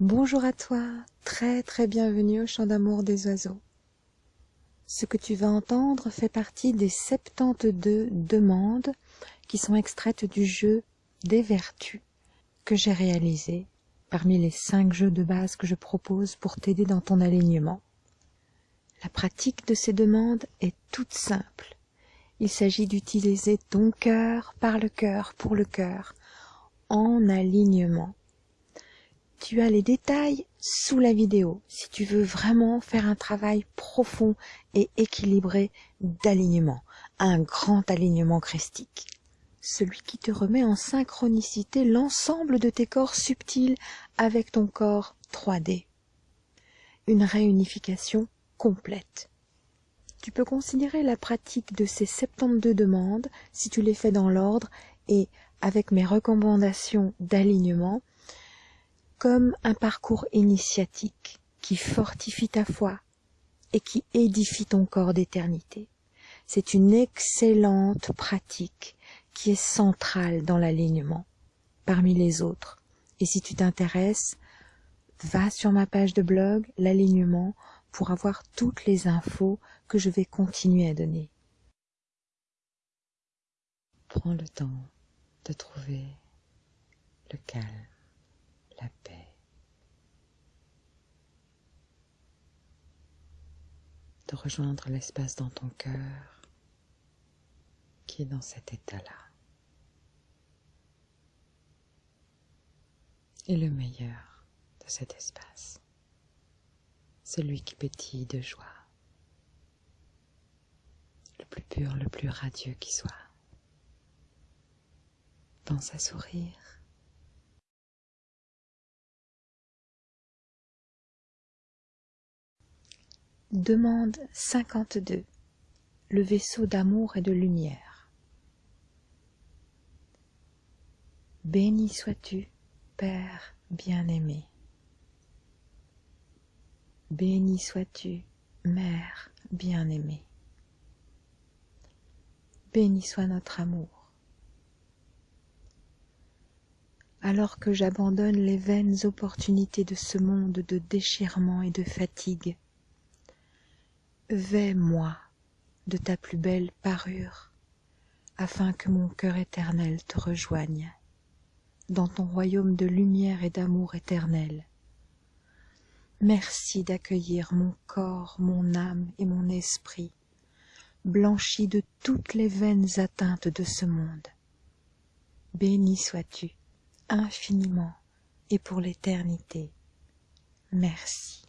Bonjour à toi, très très bienvenue au chant d'amour des oiseaux. Ce que tu vas entendre fait partie des 72 demandes qui sont extraites du jeu des vertus que j'ai réalisé parmi les 5 jeux de base que je propose pour t'aider dans ton alignement. La pratique de ces demandes est toute simple. Il s'agit d'utiliser ton cœur par le cœur pour le cœur en alignement tu as les détails sous la vidéo si tu veux vraiment faire un travail profond et équilibré d'alignement, un grand alignement christique. Celui qui te remet en synchronicité l'ensemble de tes corps subtils avec ton corps 3D. Une réunification complète. Tu peux considérer la pratique de ces 72 demandes, si tu les fais dans l'ordre et avec mes recommandations d'alignement, comme un parcours initiatique qui fortifie ta foi et qui édifie ton corps d'éternité. C'est une excellente pratique qui est centrale dans l'alignement parmi les autres. Et si tu t'intéresses, va sur ma page de blog, l'alignement, pour avoir toutes les infos que je vais continuer à donner. Prends le temps de trouver le calme la paix, de rejoindre l'espace dans ton cœur qui est dans cet état-là. Et le meilleur de cet espace, celui qui pétille de joie, le plus pur, le plus radieux qui soit. Pense à sourire Demande 52 Le vaisseau d'amour et de lumière. Béni sois-tu, Père bien-aimé. Béni sois-tu, Mère bien-aimée. Béni soit notre amour. Alors que j'abandonne les vaines opportunités de ce monde de déchirement et de fatigue, Vais-moi de ta plus belle parure, afin que mon cœur éternel te rejoigne dans ton royaume de lumière et d'amour éternel. Merci d'accueillir mon corps, mon âme et mon esprit, blanchis de toutes les vaines atteintes de ce monde. Béni sois-tu infiniment et pour l'éternité. Merci.